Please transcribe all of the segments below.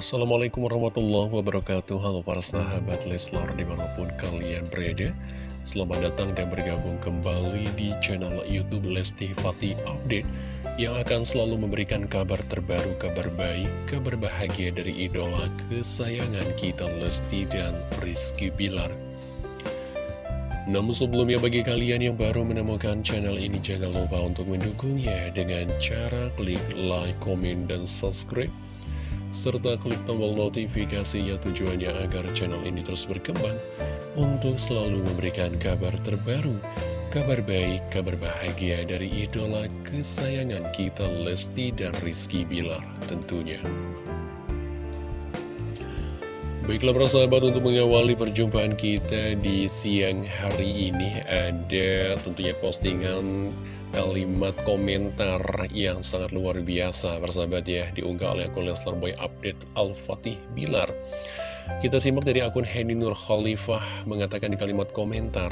Assalamualaikum warahmatullahi wabarakatuh. Halo para sahabat Leslar di mana pun kalian berada. Selamat datang dan bergabung kembali di channel Youtube Lesti Fatih Update Yang akan selalu memberikan kabar terbaru, kabar baik, kabar bahagia dari idola kesayangan kita Lesti dan Rizky Bilar. Namun sebelumnya bagi kalian yang baru menemukan channel ini jangan lupa untuk mendukungnya dengan cara klik like, komen, dan subscribe serta klik tombol notifikasinya tujuannya agar channel ini terus berkembang untuk selalu memberikan kabar terbaru, kabar baik, kabar bahagia dari idola kesayangan kita Lesti dan Rizky Bilar tentunya. Baiklah para sahabat untuk mengawali perjumpaan kita di siang hari ini ada tentunya postingan kalimat komentar yang sangat luar biasa persahabat ya diunggah oleh akun Leslar Boy Update Al-Fatih Bilar kita simak dari akun Henny Nur Khalifah mengatakan di kalimat komentar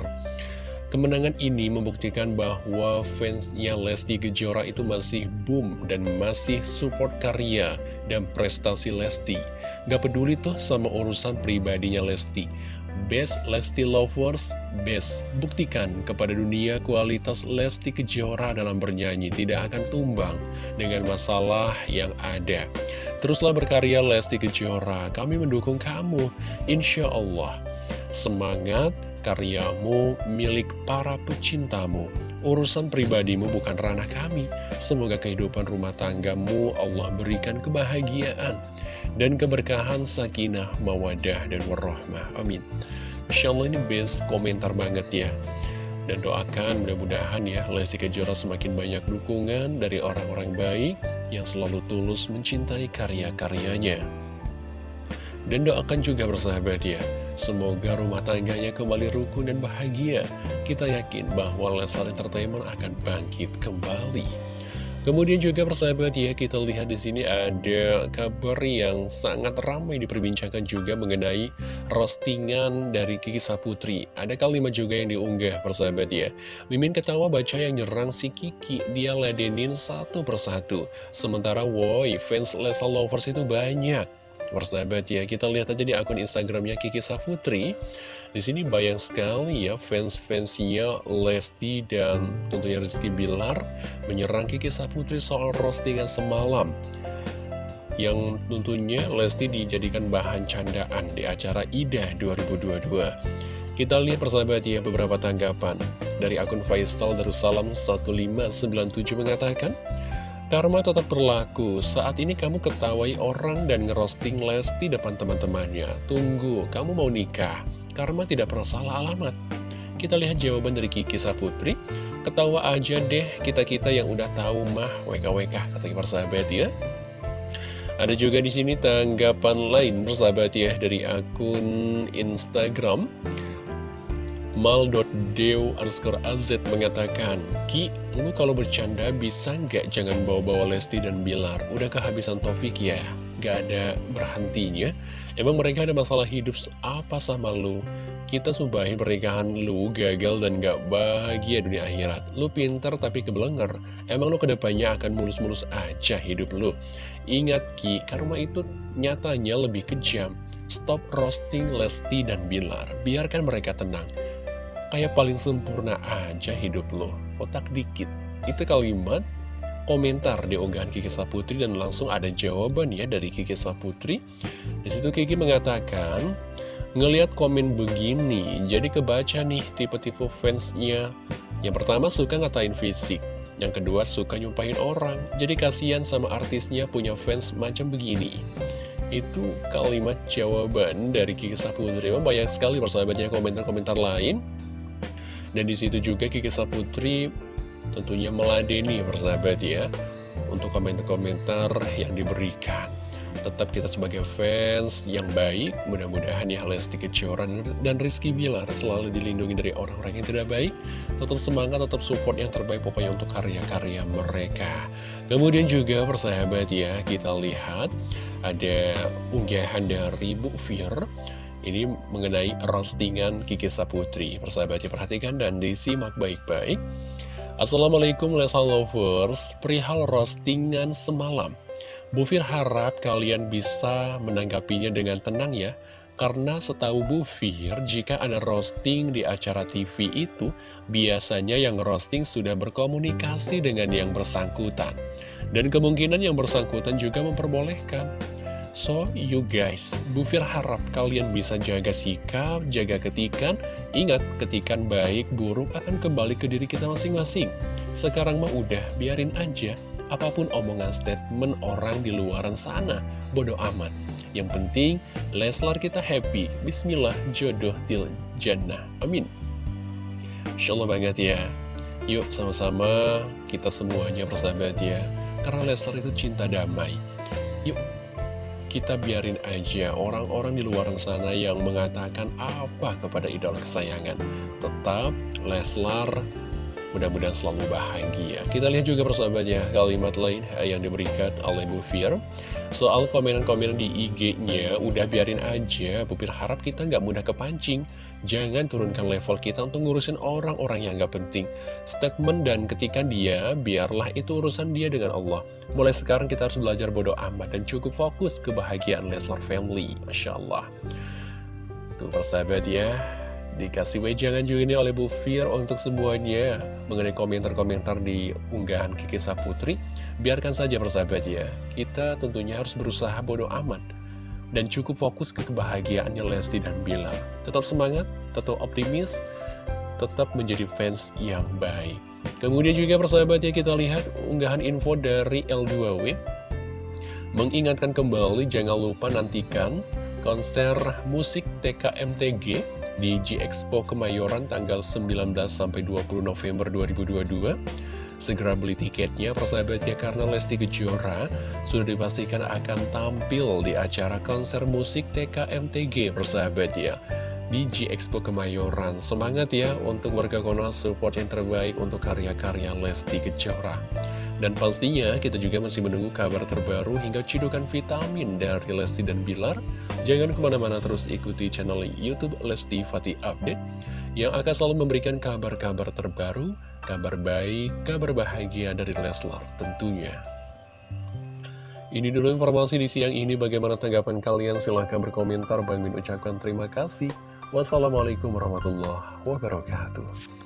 Kemenangan ini membuktikan bahwa fansnya Lesti Kejora itu masih boom dan masih support karya dan prestasi Lesti. Gak peduli tuh sama urusan pribadinya Lesti. Best Lesti Lovers, best. Buktikan kepada dunia kualitas Lesti Kejora dalam bernyanyi tidak akan tumbang dengan masalah yang ada. Teruslah berkarya Lesti Kejora, kami mendukung kamu, insya Allah. Semangat, karyamu milik para pecintamu. Urusan pribadimu bukan ranah kami. Semoga kehidupan rumah tanggamu Allah berikan kebahagiaan dan keberkahan sakinah, mawadah, dan warahmah. Amin. Insya Allah ini best komentar banget ya. Dan doakan mudah-mudahan ya Lesti Kejora semakin banyak dukungan dari orang-orang baik yang selalu tulus mencintai karya-karyanya. Dan doakan juga bersahabat ya Semoga rumah tangganya kembali rukun dan bahagia. Kita yakin bahwa Leslar Entertainment akan bangkit kembali. Kemudian juga persahabat ya, kita lihat di sini ada kabar yang sangat ramai diperbincangkan juga mengenai roastingan dari Kiki Saputri. Ada kalimat juga yang diunggah persahabat ya. Mimin ketawa baca yang nyerang si Kiki, dia ladenin satu persatu. Sementara woi, fans Leslar Lovers itu banyak. Persahabat ya, kita lihat aja di akun Instagramnya Kiki Safutri. Di sini bayang sekali ya fans-fansnya Lesti dan tentunya Rizky Bilar menyerang Kiki Safutri soal roastingan semalam. Yang tentunya Lesti dijadikan bahan candaan di acara IDA 2022. Kita lihat persahabat ya beberapa tanggapan dari akun Faisal Darussalam 1597 mengatakan Karma tetap berlaku, saat ini kamu ketawai orang dan ngerosting Lesti depan teman-temannya. Tunggu, kamu mau nikah. Karma tidak pernah salah alamat. Kita lihat jawaban dari Kiki Saputri. Ketawa aja deh kita-kita yang udah tahu mah WKWK, kata persahabat ya. Ada juga di sini tanggapan lain persahabat ya dari akun Instagram mal.dew underscore az mengatakan Ki, lu kalau bercanda bisa nggak jangan bawa-bawa Lesti dan Bilar? Udah kehabisan topik ya? Gak ada berhentinya. Emang mereka ada masalah hidup apa sama lu? Kita subahin pernikahan lu gagal dan gak bahagia dunia akhirat. Lu pinter tapi kebelenger. Emang lu ke depannya akan mulus-mulus aja hidup lu. Ingat Ki, karma itu nyatanya lebih kejam. Stop roasting Lesti dan Bilar. Biarkan mereka tenang kayak paling sempurna aja hidup lo, otak dikit. Itu kalimat komentar di unggahan Kiki Saputri dan langsung ada jawaban ya dari Kiki Saputri. Di situ Kiki mengatakan, ngelihat komen begini, jadi kebaca nih tipe-tipe fansnya. Yang pertama suka ngatain fisik, yang kedua suka nyumpahin orang. Jadi kasihan sama artisnya punya fans macam begini. Itu kalimat jawaban dari Kiki Saputri. Banyak sekali persahabatnya komentar-komentar lain. Dan di situ juga Kiki Saputri tentunya meladeni persahabat ya Untuk komentar-komentar yang diberikan. Tetap kita sebagai fans yang baik Mudah-mudahan ya Lesti Kejora dan Rizky Bilar Selalu dilindungi dari orang-orang yang tidak baik. Tetap semangat, tetap support yang terbaik Pokoknya untuk karya-karya mereka. Kemudian juga persahabat ya Kita lihat ada unggahan dari Bu Fir ini mengenai roastingan Kiki Saputri. Persahabat perhatikan dan disimak baik-baik. Assalamualaikum Lesa Lovers, perihal roastingan semalam. Bu Fir harap kalian bisa menanggapinya dengan tenang ya karena setahu Bu Fir, jika ada roasting di acara TV itu, biasanya yang roasting sudah berkomunikasi dengan yang bersangkutan. Dan kemungkinan yang bersangkutan juga memperbolehkan. So, you guys, Bu Fir harap kalian bisa jaga sikap, jaga ketikan. Ingat, ketikan baik, buruk akan kembali ke diri kita masing-masing. Sekarang mah udah, biarin aja apa pun omongan statement orang di luaran sana, bodoh amat. Yang penting, Leslar kita happy. Bismillah, jodoh til jannah. Amin. Insya banget ya. Yuk sama-sama kita semuanya persahabat ya. Karena Leslar itu cinta damai. Yuk, kita biarin aja orang-orang di luar sana yang mengatakan apa kepada idola kesayangan. Tetap Leslar Mudah-mudahan selalu bahagia. Kita lihat juga persahabat ya, kalimat lain yang diberikan oleh Bu Fir. Soal komenan-komenan di IG-nya, udah biarin aja. Bu Fir harap kita nggak mudah kepancing. Jangan turunkan level kita untuk ngurusin orang-orang yang nggak penting. Statement dan ketika dia, biarlah itu urusan dia dengan Allah. Mulai sekarang kita harus belajar bodoh amat dan cukup fokus kebahagiaan Leslar Family. Masya Allah. Tuh persahabat ya, Dikasih wejangan juga ini oleh Bu Fir untuk semuanya mengenai komentar-komentar di unggahan Kiki Saputri. Biarkan saja persahabat ya, kita tentunya harus berusaha bodoh amat. Dan cukup fokus ke kebahagiaannya Lesti dan Bila. Tetap semangat, tetap optimis, tetap menjadi fans yang baik. Kemudian juga persahabat ya kita lihat unggahan info dari L2W. Mengingatkan kembali jangan lupa nantikan konser musik TKMTG di G-Expo Kemayoran tanggal 19 sampai 20 November 2022. Segera beli tiketnya persahabatnya karena Lesti Kejora sudah dipastikan akan tampil di acara konser musik TKMTG persahabat ya di G-Expo Kemayoran. Semangat ya untuk warga Konoha support yang terbaik untuk karya-karya Lesti Kejora. Dan pastinya kita juga masih menunggu kabar terbaru hingga cidukan vitamin dari Lesti dan Bilar. Jangan ke mana-mana terus ikuti channel Youtube Lesti Fatih Update yang akan selalu memberikan kabar-kabar terbaru, kabar baik, kabar bahagia dari Leslar tentunya. Ini dulu informasi di siang ini. Bagaimana tanggapan kalian? Silahkan berkomentar. Bang Min ucapkan terima kasih. Wassalamualaikum warahmatullahi wabarakatuh.